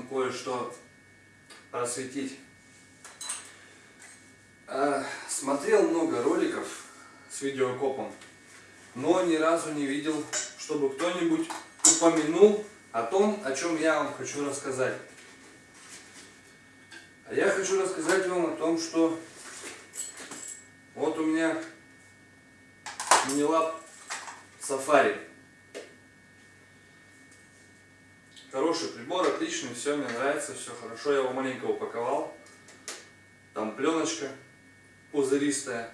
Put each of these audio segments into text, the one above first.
вам кое-что просветить. А, смотрел много роликов с видеокопом, но ни разу не видел, чтобы кто-нибудь упомянул о том, о чем я вам хочу рассказать. Я хочу рассказать вам о том, что вот у меня Минилаб Сафари. Хороший прибор, отличный, все, мне нравится, все хорошо. Я его маленько упаковал. Там пленочка пузыристая,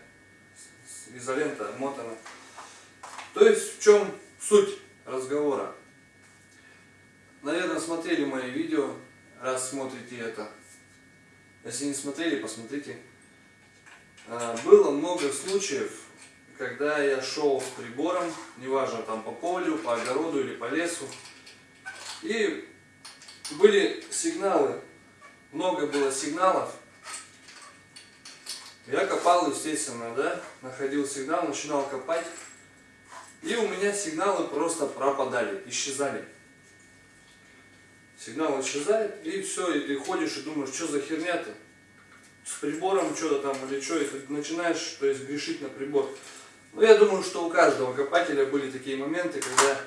изолента мотана. То есть в чем суть разговора? Наверное, смотрели мои видео, раз смотрите это. Если не смотрели, посмотрите. А, было много случаев, когда я шел с прибором, неважно там по полю, по огороду или по лесу, и были сигналы, много было сигналов. Я копал, естественно, да, находил сигнал, начинал копать, и у меня сигналы просто пропадали, исчезали. Сигнал исчезает, и все, и ты ходишь и думаешь, что за херня-то? с прибором что-то там или что, и начинаешь то есть, грешить на прибор. Но я думаю, что у каждого копателя были такие моменты, когда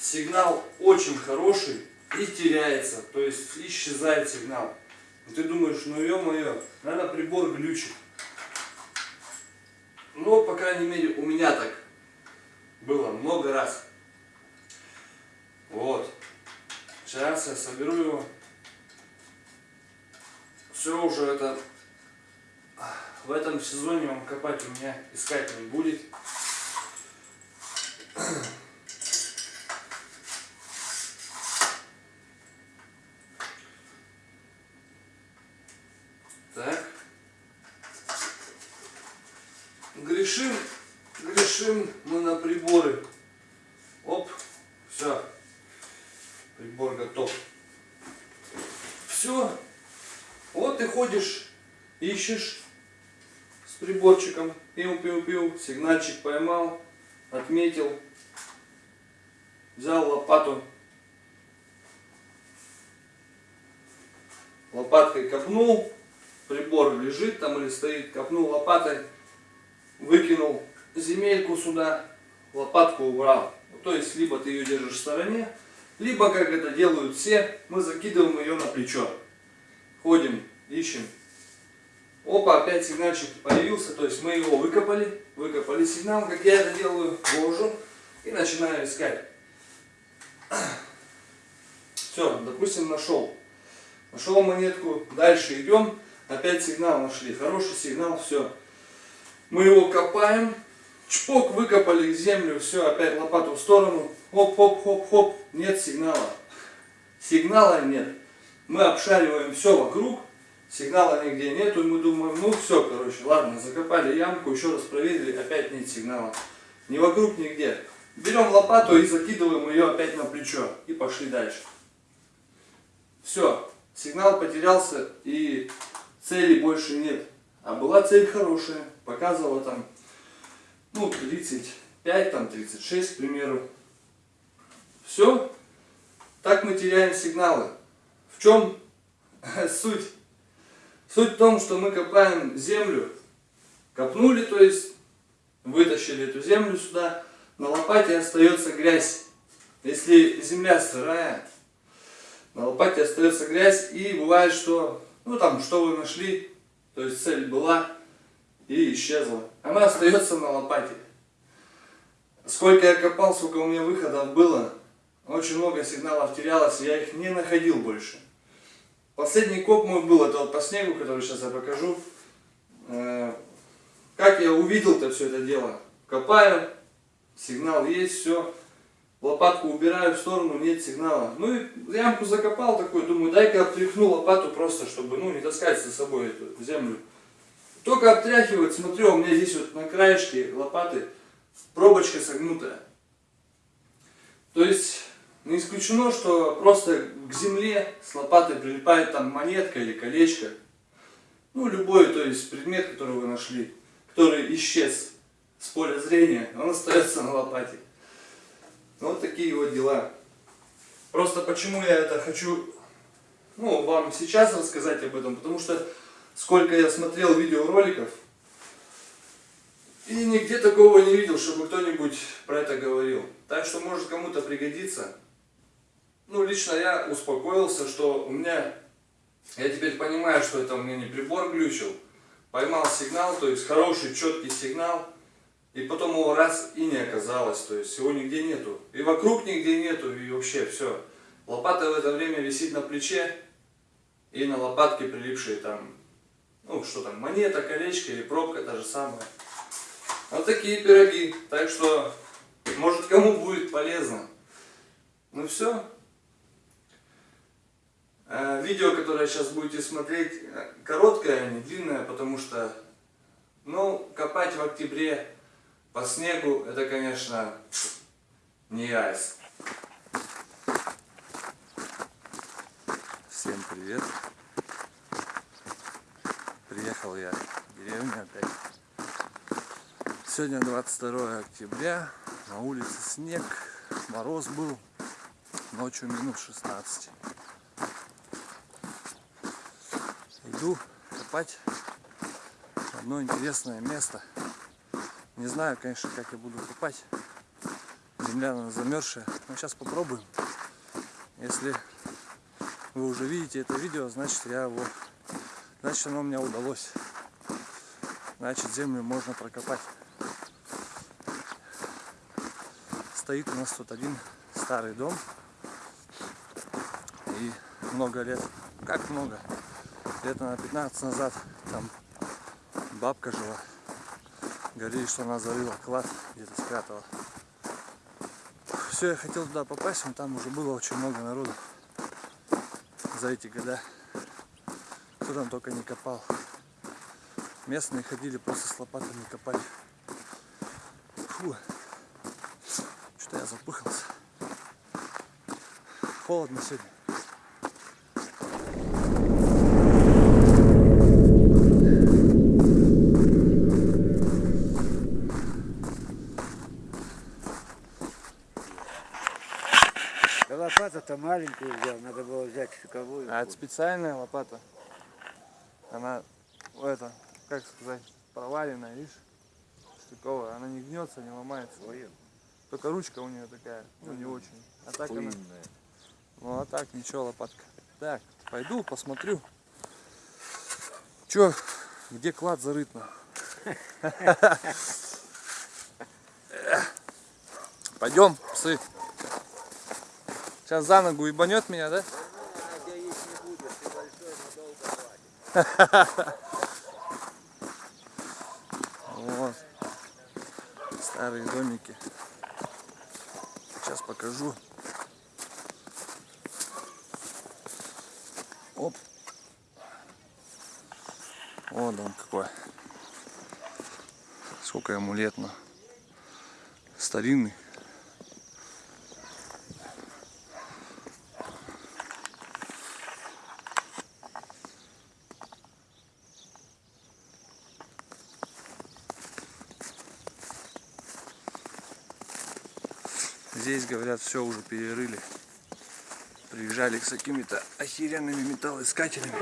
сигнал очень хороший и теряется, то есть исчезает сигнал. И ты думаешь, ну ё-моё, наверное прибор глючит. Но, по крайней мере, у меня так было много раз. Вот. Сейчас я соберу его. Все уже это в этом сезоне вам копать у меня искать не будет. Так. Грешим, грешим мы на приборы. Оп, все. Прибор готов. Все. Вот ты ходишь ищешь с приборчиком, пил-пил-пил, сигнальчик поймал, отметил, взял лопату, лопаткой копнул, прибор лежит там или стоит, копнул лопатой, выкинул земельку сюда, лопатку убрал. То есть, либо ты ее держишь в стороне, либо, как это делают все, мы закидываем ее на плечо. Ходим, ищем Опа, опять сигнальчик появился, то есть мы его выкопали, выкопали сигнал, как я это делаю, ложу и начинаю искать. Все, допустим, нашел. Нашел монетку, дальше идем, опять сигнал нашли, хороший сигнал, все. Мы его копаем, чпок, выкопали землю, все, опять лопату в сторону, хоп-хоп-хоп-хоп, нет сигнала. Сигнала нет. Мы обшариваем все вокруг, Сигнала нигде нету, и мы думаем, ну все, короче, ладно, закопали ямку, еще раз проверили, опять нет сигнала. Ни вокруг, нигде. Берем лопату и закидываем ее опять на плечо. И пошли дальше. Все, сигнал потерялся и цели больше нет. А была цель хорошая, показывала там, ну, 35, там 36, к примеру. Все, так мы теряем сигналы. В чем суть? Суть в том, что мы копаем землю, копнули, то есть вытащили эту землю сюда, на лопате остается грязь. Если земля сырая, на лопате остается грязь, и бывает, что, ну там, что вы нашли, то есть цель была и исчезла. Она остается на лопате. Сколько я копал, сколько у меня выходов было, очень много сигналов терялось, я их не находил больше. Последний коп мой был, это вот по снегу, который сейчас я покажу. Э, как я увидел-то все это дело? Копаю, сигнал есть, все. Лопатку убираю в сторону, нет сигнала. Ну и ямку закопал такой, думаю, дай-ка обтряхну лопату просто, чтобы ну, не таскать за собой эту землю. Только обтряхивать, смотрю, у меня здесь вот на краешке лопаты пробочка согнутая. То есть не исключено, что просто к земле с лопатой прилипает там монетка или колечко. Ну, любой, то есть предмет, который вы нашли, который исчез с поля зрения, он остается на лопате. Вот такие вот дела. Просто почему я это хочу, ну, вам сейчас рассказать об этом, потому что сколько я смотрел видеороликов, и нигде такого не видел, чтобы кто-нибудь про это говорил. Так что может кому-то пригодиться. Ну, лично я успокоился, что у меня, я теперь понимаю, что это у меня не прибор глючил. Поймал сигнал, то есть хороший, четкий сигнал. И потом его раз и не оказалось, то есть его нигде нету. И вокруг нигде нету, и вообще все. Лопата в это время висит на плече, и на лопатке прилипшие там, ну что там, монета, колечко или пробка та же самая. Вот такие пироги. Так что, может кому будет полезно. Ну все. Э, видео, которое сейчас будете смотреть, э, короткое, а не длинное, потому что, ну, копать в октябре по снегу, это, конечно, не айс. Всем привет. Приехал я в деревню опять. Сегодня 22 октября, на улице снег, мороз был, ночью минус 16. Иду копать одно интересное место. Не знаю, конечно, как я буду копать. Земля она замерзшая. Но сейчас попробуем. Если вы уже видите это видео, значит я его, значит оно мне удалось. Значит землю можно прокопать. стоит у нас тут один старый дом. И много лет, как много, лет на 15 назад там бабка жила. Говорили, что она зарыла клад, где-то спрятала. Все, я хотел туда попасть, но там уже было очень много народу за эти года. Кто там только не копал. Местные ходили просто с лопатами копать. Фу что я запыхался. Холодно сегодня. Да лопата-то маленькую взял, надо было взять штуковую. А это специальная лопата. Она, это, как сказать, проваленная, видишь? Штыковая. Она не гнется, не ломается. Ой, Только ручка у нее такая, ну не очень. А так она... Ну а так, ничего, лопатка. Так, пойду посмотрю. Чё, где клад зарыт на? Пойдем, псы. Сейчас за ногу ебанет меня, да? я есть не буду, ты большой, но долго хватит. Вот. Старые домики. Сейчас покажу. Оп. О, дом какой. Сколько ему лет, но старинный. Здесь, говорят, все уже перерыли. Приезжали с какими-то охеренными металлоискателями.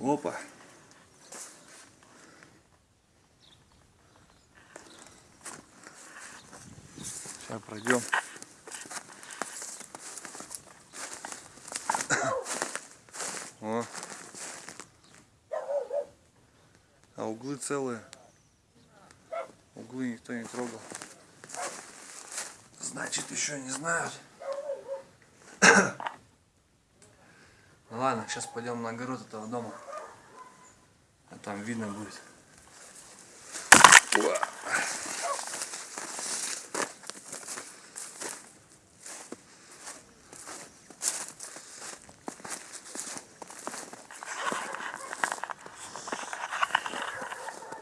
Опа. Сейчас пройдем. О. А углы целые. Углы никто не трогал. Значит, еще не знают. Ну ладно, сейчас пойдем на огород этого дома. А там видно будет.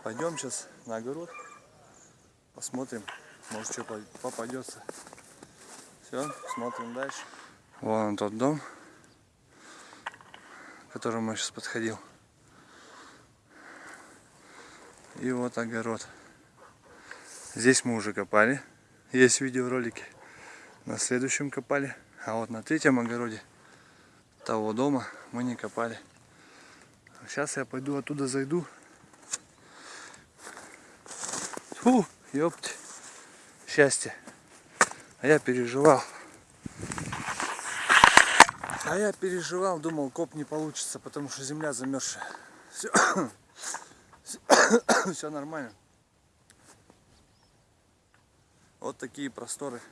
Пойдем сейчас на огород. Посмотрим, может что попадется. Все, смотрим дальше. Вон он тот дом, к которому я сейчас подходил. И вот огород. Здесь мы уже копали. Есть видеоролики. На следующем копали. А вот на третьем огороде того дома мы не копали. Сейчас я пойду оттуда зайду. Фу, ёпть. Счастье. А я переживал. А я переживал, думал, коп не получится, потому что земля замерзшая. Все, все нормально. Вот такие просторы.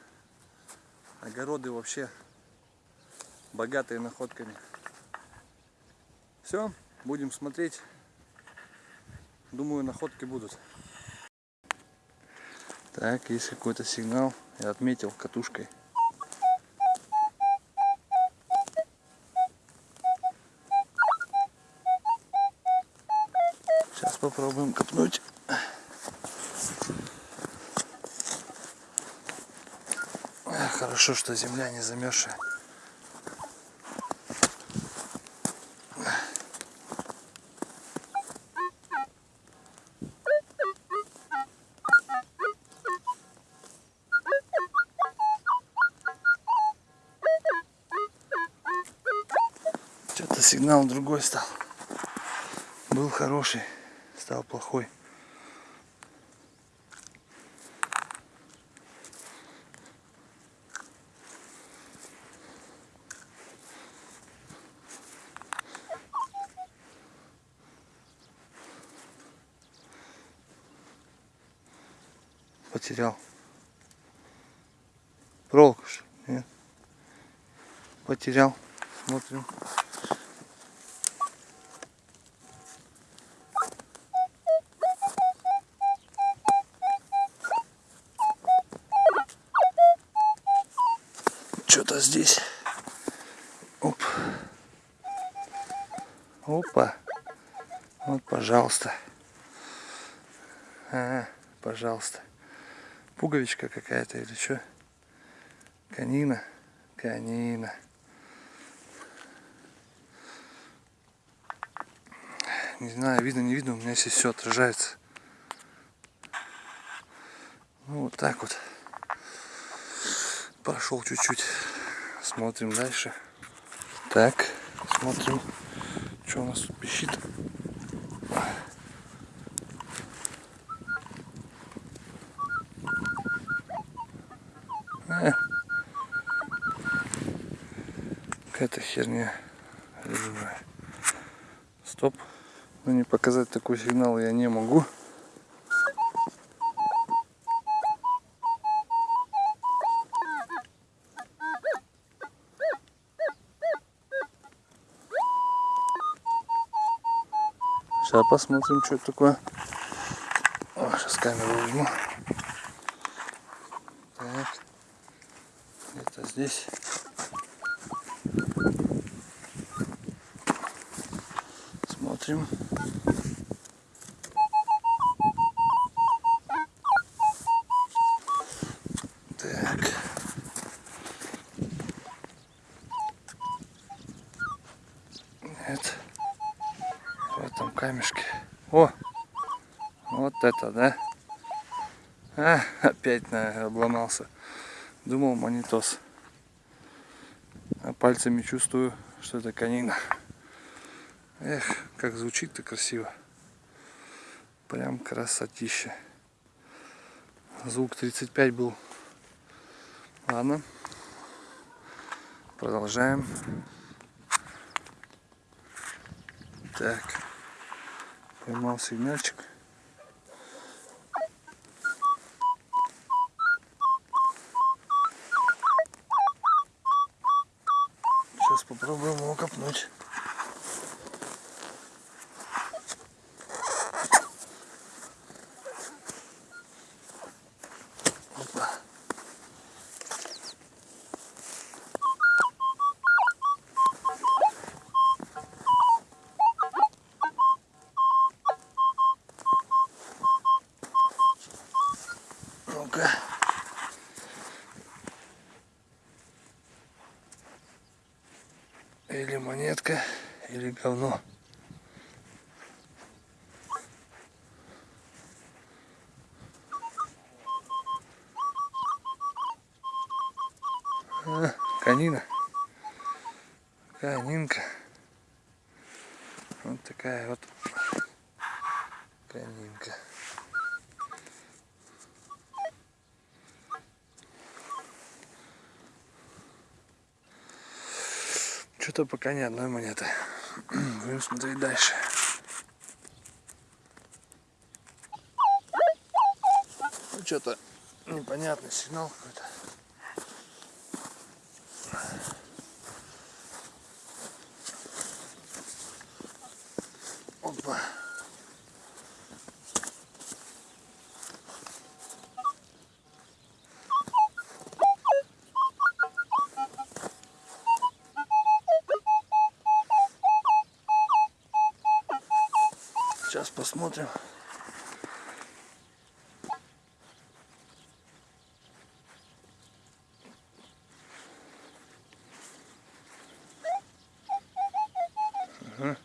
Огороды вообще богатые находками. Все, будем смотреть. Думаю, находки будут. Так, есть какой-то сигнал. Я отметил катушкой. Сейчас попробуем копнуть. Хорошо, что земля не замерзшая. Сигнал другой стал. Был хороший, стал плохой. Потерял. Проволоку? Нет. Потерял. Смотрим. Что-то здесь. Оп. Опа. Вот, пожалуйста. А, пожалуйста. Пуговичка какая-то или что? Канина. Канина. Не знаю, видно, не видно, у меня здесь все отражается. Ну, вот так вот. Прошел чуть-чуть. Смотрим дальше. Так, смотрим, что у нас тут пищит. Э. Какая-то херня. Стоп. Но не показать такой сигнал я не могу. Сейчас посмотрим, что такое. сейчас камеру возьму. Так. Где-то здесь. Смотрим. Опять наверное, обломался. Думал монитос. А пальцами чувствую, что это канина. Эх, как звучит-то красиво. Прям красотища. Звук 35 был. Ладно. Продолжаем. Так. Поймал сигнальчик. Попробуем его копнуть. или говно. А, канина. Канинка. Вот такая вот канинка. Что-то пока ни одной монеты. Будем смотреть дальше. Ну, что-то непонятный сигнал какой-то. Сейчас посмотрим. Ага.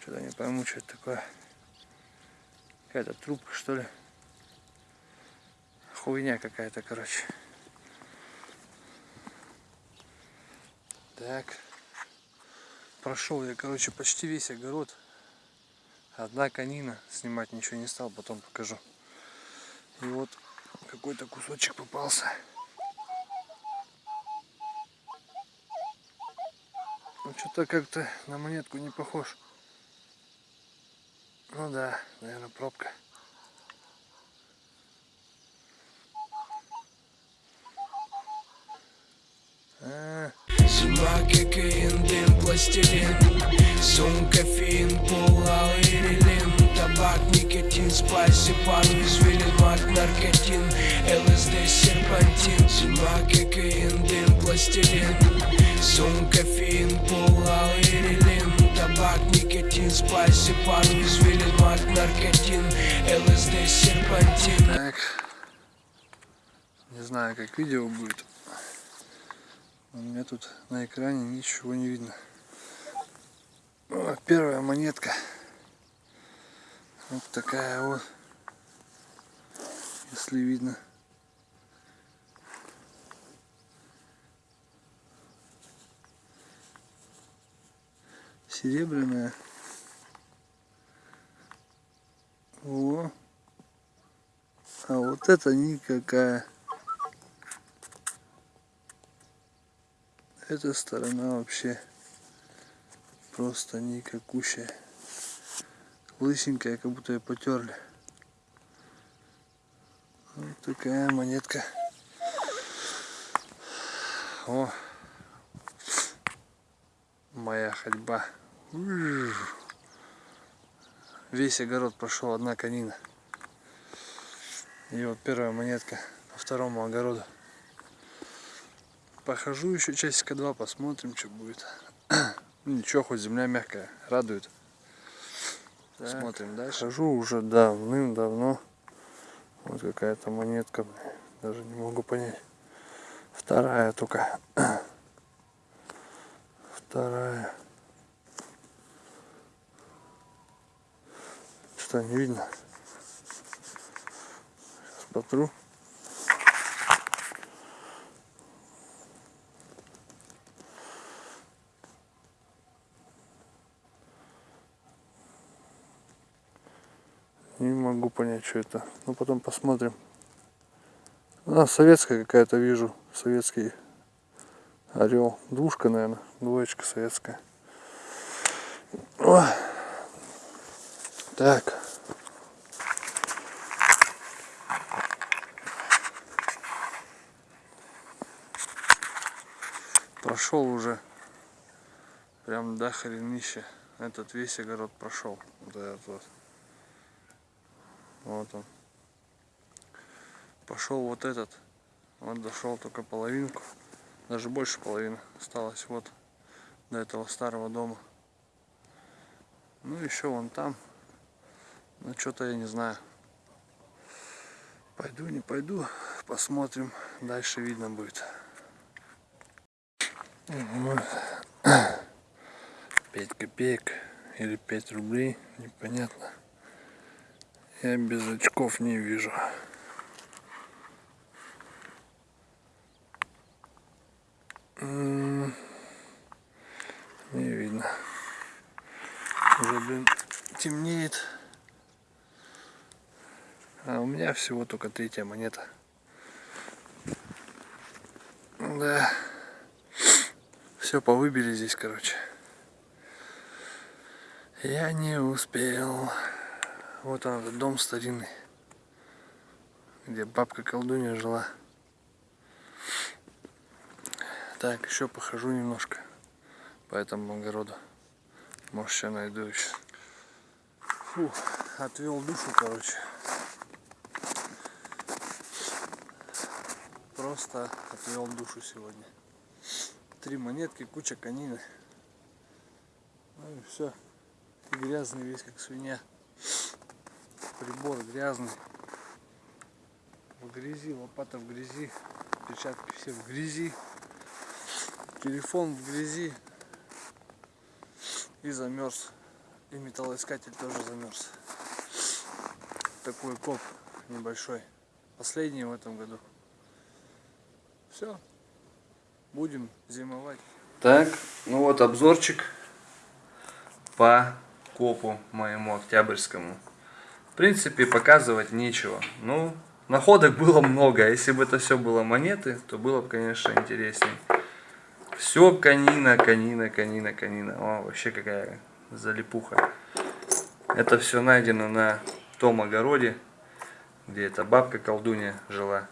Что-то не пойму, что это такое. Какая-то трубка, что ли. Хуйня какая-то, короче. Так. Прошел я, короче, почти весь огород. Одна конина. Снимать ничего не стал, потом покажу. И вот какой-то кусочек попался. Ну что-то как-то на монетку не похож. Ну да, наверное, пробка. Зима, кокаин, дым, пластилин. Сон, кофеин, пол, лаурилин Табак, никотин, спайси, пару, извилин, мак, наркотин. ЛСД, серпантин. Зима, кокаин, дым, пластилин. Сон, кофеин, пол, лаурилин Табак, никотин, спайси, пару, извилин, мак, наркотин. ЛСД, серпантин. Так. Не знаю, как видео будет. У меня тут на экране ничего не видно. Первая монетка. Вот такая вот. Если видно. Серебряная. О. А вот это никакая. Эта сторона вообще просто никакущая. Лысенькая, как будто ее потерли. Вот такая монетка. О, моя ходьба. Весь огород прошел одна конина. И вот первая монетка по второму огороду. Похожу еще часика два, посмотрим, что будет. Ну, ничего, хоть земля мягкая, радует. Смотрим дальше. Хожу уже давным-давно. Вот какая-то монетка, даже не могу понять. Вторая только. Вторая. Что, не видно? Сейчас потру. Не могу понять, что это. Ну, потом посмотрим. А, советская какая-то вижу. Советский орел. Двушка, наверное. Двоечка советская. О. Так. Прошел уже прям до хренища. Этот весь огород прошел. Вот этот вот. Вот он. Пошел вот этот. Вот дошел только половинку. Даже больше половины осталось вот до этого старого дома. Ну еще вон там. Ну что-то я не знаю. Пойду, не пойду. Посмотрим. Дальше видно будет. 5 копеек или 5 рублей, непонятно. Я без очков не вижу. Не видно. Уже, блин, темнеет. А у меня всего только третья монета. Да. Все повыбили здесь, короче. Я не успел. Вот он, этот дом старинный, где бабка колдунья жила. Так, еще похожу немножко по этому огороду. Может, еще найду еще. Фу, отвел душу, короче. Просто отвел душу сегодня. Три монетки, куча конины. Ну и все. Грязный весь, как свинья. Прибор грязный. В грязи, лопата в грязи. Перчатки все в грязи. Телефон в грязи. И замерз. И металлоискатель тоже замерз. Такой коп небольшой. Последний в этом году. Все. Будем зимовать. Так, ну вот обзорчик по копу моему октябрьскому. В принципе, показывать нечего. Ну, находок было много. Если бы это все было монеты, то было бы, конечно, интереснее. Все канина, канина, канина, канина. О, вообще какая залипуха. Это все найдено на том огороде, где эта бабка колдунья жила.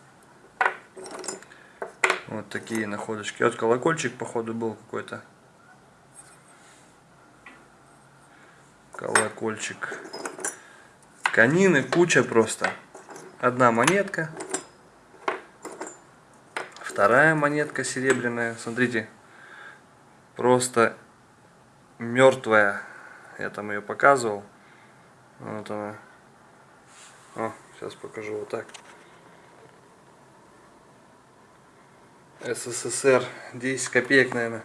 Вот такие находочки. Вот колокольчик, походу, был какой-то. Колокольчик. Канины куча просто. Одна монетка. Вторая монетка серебряная. Смотрите. Просто мертвая. Я там ее показывал. Вот она. О, сейчас покажу вот так. СССР 10 копеек наверное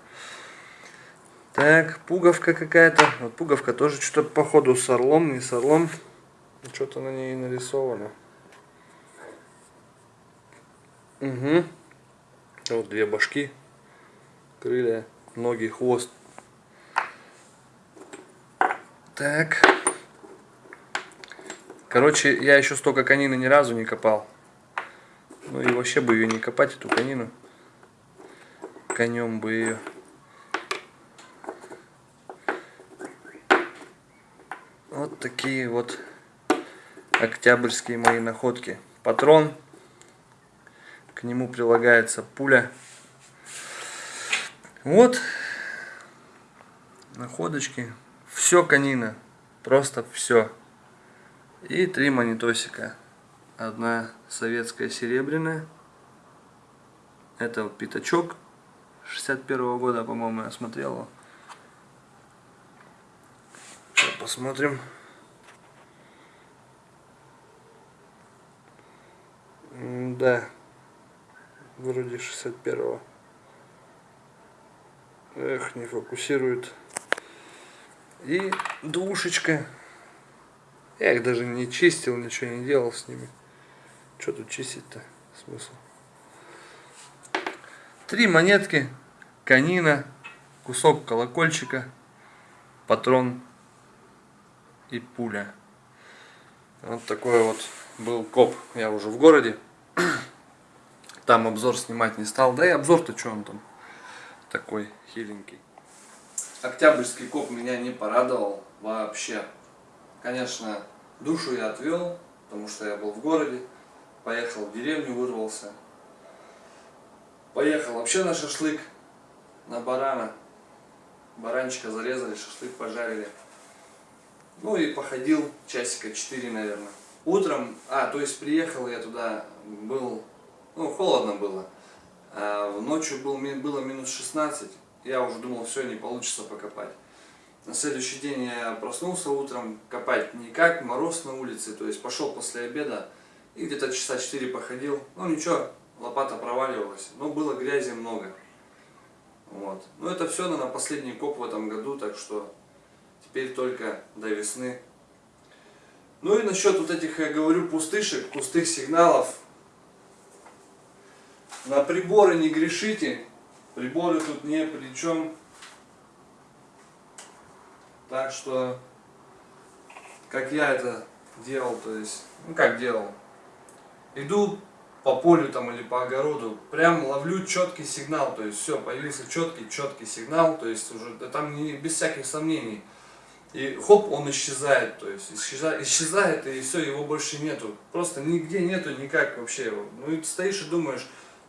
так пуговка какая-то вот пуговка тоже что-то походу с орлом не с орлом что-то на ней нарисовано. Угу вот две башки крылья ноги хвост. Так. Короче я еще столько конины ни разу не копал. Ну и вообще бы ее не копать эту конину. Конем бы ее. Вот такие вот октябрьские мои находки. Патрон. К нему прилагается пуля. Вот находочки. Все канина. Просто все. И три монетосика. Одна советская серебряная. Это пятачок 61 -го года, по-моему, я смотрел. Сейчас посмотрим. Да, вроде 61-го. Эх, не фокусирует. И двушечка. Я их даже не чистил, ничего не делал с ними. Что тут чистить-то? Смысл? Три монетки, канина, кусок колокольчика, патрон и пуля. Вот такой вот был коп. Я уже в городе. Там обзор снимать не стал. Да и обзор-то что он там такой хиленький. Октябрьский коп меня не порадовал вообще. Конечно, душу я отвел, потому что я был в городе. Поехал в деревню, вырвался. Поехал вообще на шашлык, на барана. Баранчика зарезали, шашлык пожарили. Ну и походил часика 4, наверное. Утром, а, то есть приехал я туда, был, ну, холодно было. А ночью был, было минус 16, я уже думал, все, не получится покопать. На следующий день я проснулся утром, копать никак, мороз на улице, то есть пошел после обеда и где-то часа 4 походил. Ну ничего, лопата проваливалась, но было грязи много. Вот. Ну это все, наверное, последний коп в этом году, так что теперь только до весны. Ну и насчет вот этих, я говорю, пустышек, пустых сигналов. На приборы не грешите. Приборы тут не при чем. Так что, как я это делал, то есть, ну как делал. Иду по полю там или по огороду, прям ловлю четкий сигнал, то есть все, появился четкий, четкий сигнал, то есть уже да там не, без всяких сомнений. И хоп, он исчезает, то есть исчезает, исчезает и все, его больше нету. Просто нигде нету никак вообще его. Ну и ты стоишь и думаешь,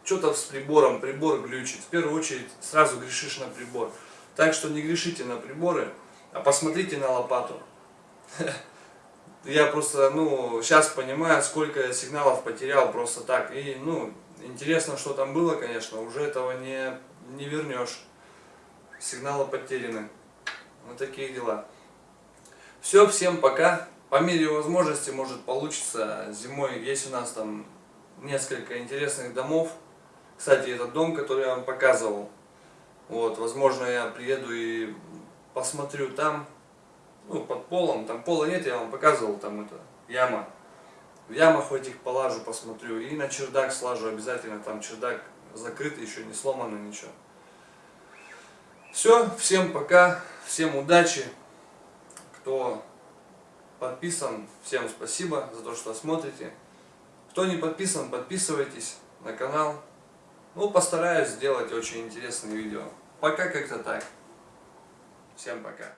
что-то с прибором, прибор глючит. В первую очередь сразу грешишь на прибор. Так что не грешите на приборы, а посмотрите на лопату. Я просто, ну, сейчас понимаю, сколько сигналов потерял просто так. И, ну, интересно, что там было, конечно, уже этого не, не вернешь. Сигналы потеряны. Вот такие дела. Все, всем пока. По мере возможности, может, получится. Зимой есть у нас там несколько интересных домов. Кстати, этот дом, который я вам показывал, вот, возможно, я приеду и посмотрю там, ну, под полом, там пола нет, я вам показывал, там это, яма. В ямах в этих полажу, посмотрю, и на чердак слажу обязательно, там чердак закрытый, еще не сломано ничего. Все, всем пока, всем удачи, кто подписан, всем спасибо за то, что смотрите. Кто не подписан, подписывайтесь на канал. Ну, постараюсь сделать очень интересные видео. Пока как-то так. Всем пока.